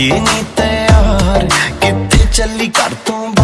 नहीं तैयार कितने चली कर तू